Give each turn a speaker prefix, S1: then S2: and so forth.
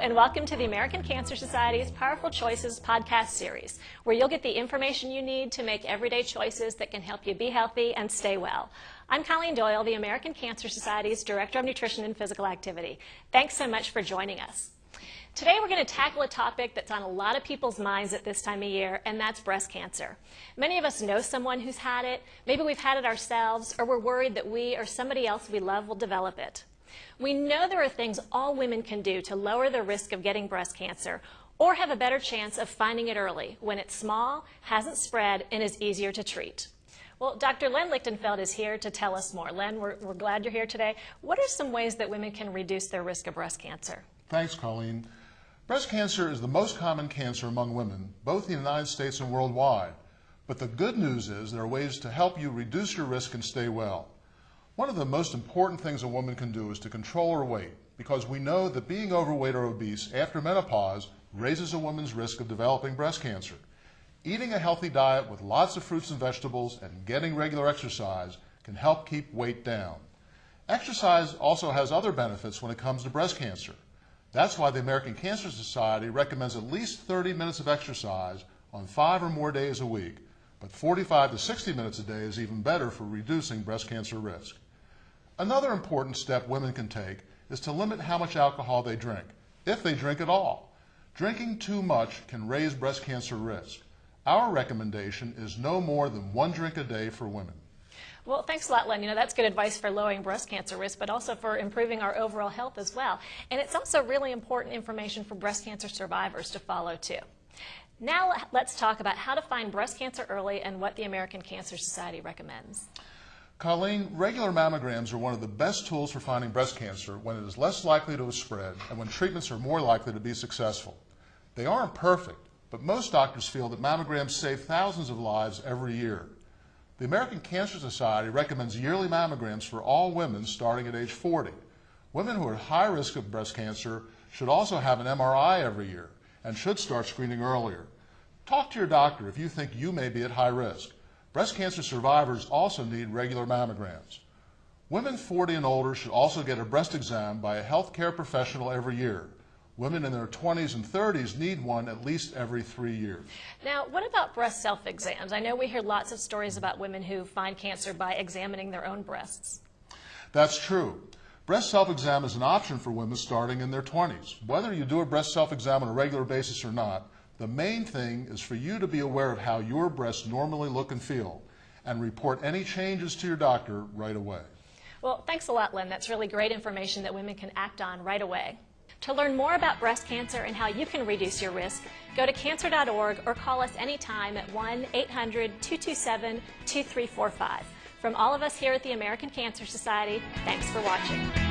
S1: and welcome to the American Cancer Society's Powerful Choices podcast series, where you'll get the information you need to make everyday choices that can help you be healthy and stay well. I'm Colleen Doyle, the American Cancer Society's Director of Nutrition and Physical Activity. Thanks so much for joining us. Today we're going to tackle a topic that's on a lot of people's minds at this time of year, and that's breast cancer. Many of us know someone who's had it, maybe we've had it ourselves, or we're worried that we or somebody else we love will develop it. We know there are things all women can do to lower the risk of getting breast cancer or have a better chance of finding it early when it's small, hasn't spread, and is easier to treat. Well, Dr. Len Lichtenfeld is here to tell us more. Len, we're, we're glad you're here today. What are some ways that women can reduce their risk of breast cancer?
S2: Thanks, Colleen. Breast cancer is the most common cancer among women, both in the United States and worldwide. But the good news is there are ways to help you reduce your risk and stay well. One of the most important things a woman can do is to control her weight because we know that being overweight or obese after menopause raises a woman's risk of developing breast cancer. Eating a healthy diet with lots of fruits and vegetables and getting regular exercise can help keep weight down. Exercise also has other benefits when it comes to breast cancer. That's why the American Cancer Society recommends at least 30 minutes of exercise on five or more days a week, but 45 to 60 minutes a day is even better for reducing breast cancer risk. Another important step women can take is to limit how much alcohol they drink, if they drink at all. Drinking too much can raise breast cancer risk. Our recommendation is no more than one drink a day for women.
S1: Well, thanks a lot, Len. You know, that's good advice for lowering breast cancer risk, but also for improving our overall health as well. And it's also really important information for breast cancer survivors to follow, too. Now, let's talk about how to find breast cancer early and what the American Cancer Society recommends.
S2: Colleen, regular mammograms are one of the best tools for finding breast cancer when it is less likely to have spread and when treatments are more likely to be successful. They aren't perfect, but most doctors feel that mammograms save thousands of lives every year. The American Cancer Society recommends yearly mammograms for all women starting at age 40. Women who are at high risk of breast cancer should also have an MRI every year and should start screening earlier. Talk to your doctor if you think you may be at high risk. Breast cancer survivors also need regular mammograms. Women 40 and older should also get a breast exam by a healthcare professional every year. Women in their 20s and 30s need one at least every three years.
S1: Now, what about breast self-exams? I know we hear lots of stories about women who find cancer by examining their own breasts.
S2: That's true. Breast self-exam is an option for women starting in their 20s. Whether you do a breast self-exam on a regular basis or not, the main thing is for you to be aware of how your breasts normally look and feel and report any changes to your doctor right away.
S1: Well, thanks a lot, Len. That's really great information that women can act on right away. To learn more about breast cancer and how you can reduce your risk, go to cancer.org or call us anytime at 1-800-227-2345. From all of us here at the American Cancer Society, thanks for watching.